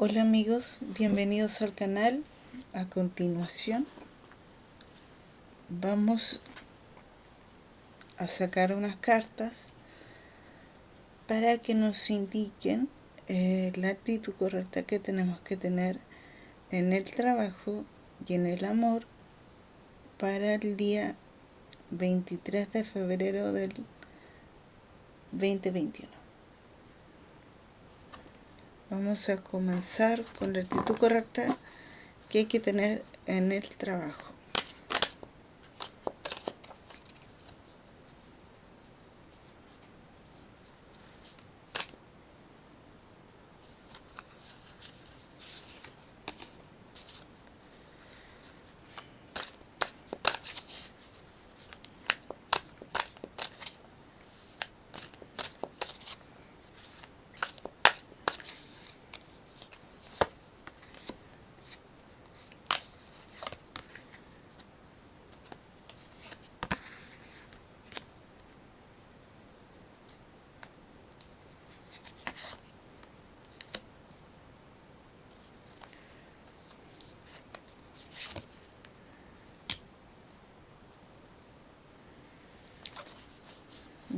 Hola amigos, bienvenidos al canal. A continuación vamos a sacar unas cartas para que nos indiquen eh, la actitud correcta que tenemos que tener en el trabajo y en el amor para el día 23 de febrero del 2021. Vamos a comenzar con la actitud correcta que hay que tener en el trabajo.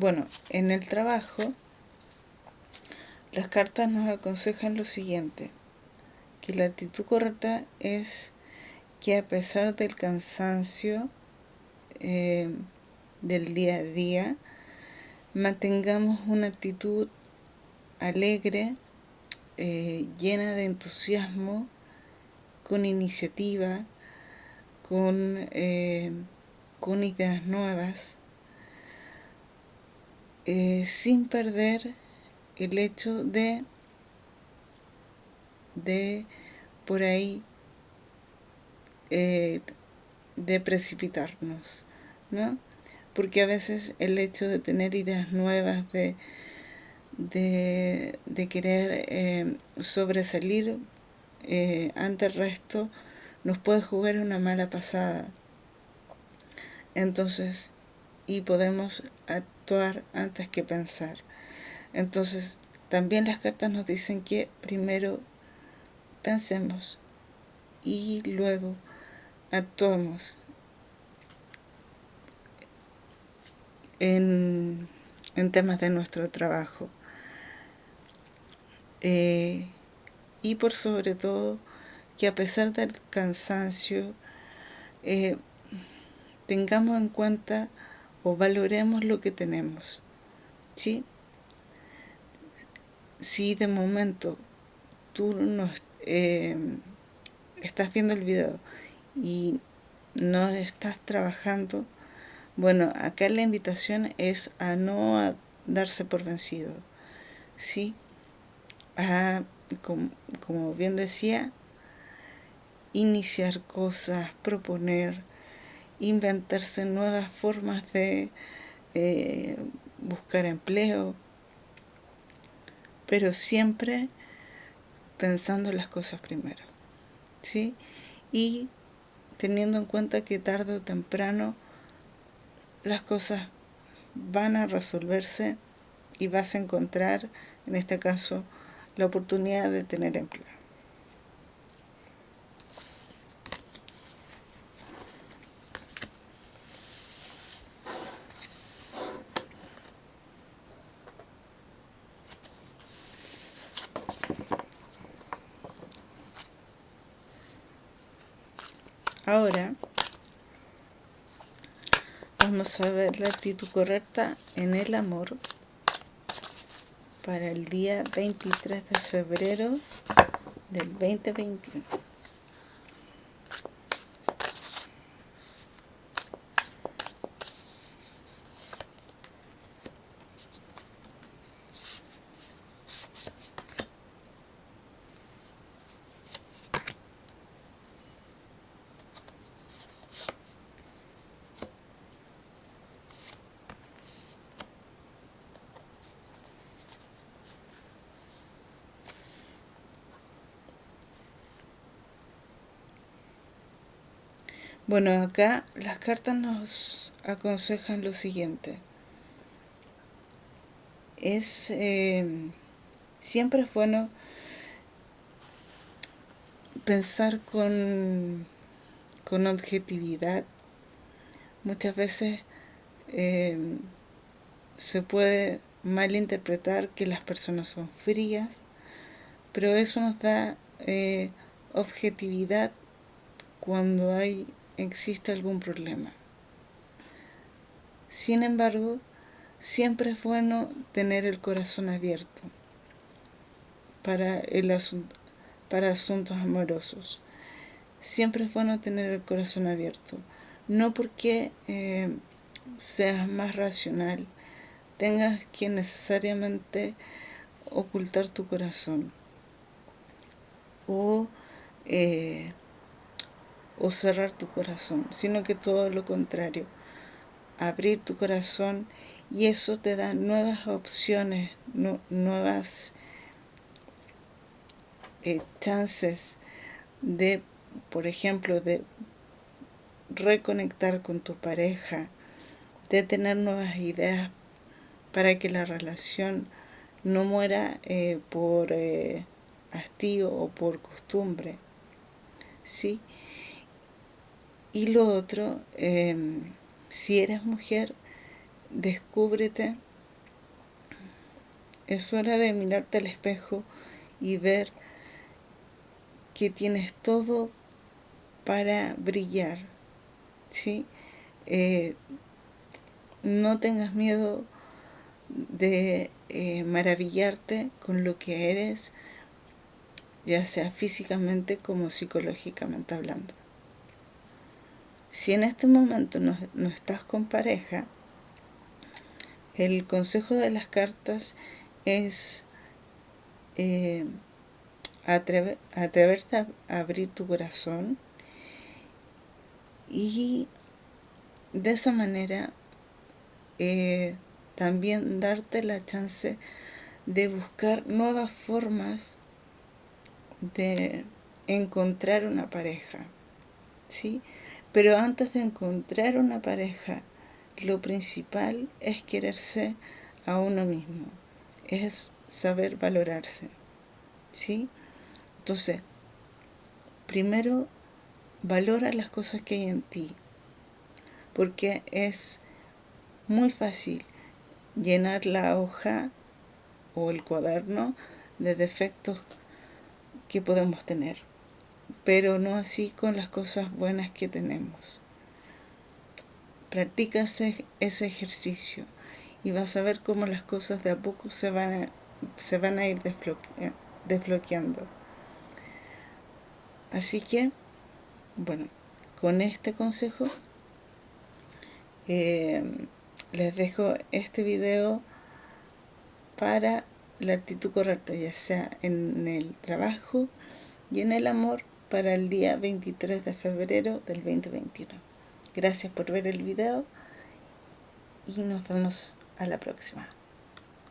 Bueno, en el trabajo, las cartas nos aconsejan lo siguiente, que la actitud correcta es que a pesar del cansancio eh, del día a día, mantengamos una actitud alegre, eh, llena de entusiasmo, con iniciativa, con, eh, con ideas nuevas, eh, sin perder el hecho de, de por ahí, eh, de precipitarnos, ¿no? Porque a veces el hecho de tener ideas nuevas, de, de, querer eh, sobresalir ante el resto, nos puede jugar una mala pasada. Entonces, y podemos actuar antes que pensar. Entonces, también las cartas nos dicen que primero pensemos y luego actuemos en, temas de nuestro trabajo. Eh, y por sobre todo que a pesar del cansancio eh, tengamos en cuenta o valoremos lo que tenemos. ¿Sí? Si de momento tú no eh, estás viendo el video y no estás trabajando, bueno, acá la invitación es a no darse por vencido. ¿Sí? A, como bien decía, iniciar cosas, proponer, inventarse nuevas formas de eh, buscar empleo, pero siempre pensando las cosas primero, ¿sí? Y teniendo en cuenta que tarde o temprano las cosas van a resolverse y vas a encontrar, en este caso, la oportunidad de tener empleo. Ahora vamos a ver la actitud correcta en el amor para el día 23 de febrero del 2021. Bueno, acá las cartas nos aconsejan lo siguiente. Es eh, siempre es bueno pensar con, con objetividad muchas veces eh, se puede malinterpretar que las personas son frías, pero eso nos da eh, objetividad cuando hay, existe algún problema. Sin embargo, siempre es bueno tener el corazón abierto para, el para asuntos amorosos. Siempre es bueno tener el corazón abierto. No porque eh, seas más racional, tengas que necesariamente ocultar tu corazón o, eh, o cerrar tu corazón, sino que todo lo contrario, abrir tu corazón y eso te da nuevas opciones, nuevas eh, chances de, por ejemplo, de reconectar con tu pareja, de tener nuevas ideas para que la relación no muera eh, por eh, hastío o por costumbre. ¿sí? Y lo otro, em, si eres mujer, descúbrete. Es hora de mirarte al espejo y ver que tienes todo para brillar. ¿sí? Eh, no tengas miedo de eh, maravillarte con lo que eres, ya sea físicamente como psicológicamente hablando. Si en este momento no, estás con pareja, el consejo de las cartas es eh, atreverte a abrir tu corazón y de esa manera eh, también darte la chance de buscar nuevas formas de encontrar una pareja, ¿sí? Pero antes de encontrar una pareja, lo principal es quererse a uno mismo, es saber valorarse, ¿sí? Entonces, primero valora las cosas que hay en ti, porque es muy fácil llenar la hoja o el cuaderno de defectos que podemos tener, pero no así con las cosas buenas que tenemos. Practica ese, ejercicio y vas a ver cómo las cosas de a poco se van a, se van a ir desbloqueando. Así que, bueno, con este consejo eh, les dejo este video para la actitud correcta, ya sea en el trabajo y en el amor para el día 23 de febrero del 2021. Gracias por ver el video y nos vemos a la próxima.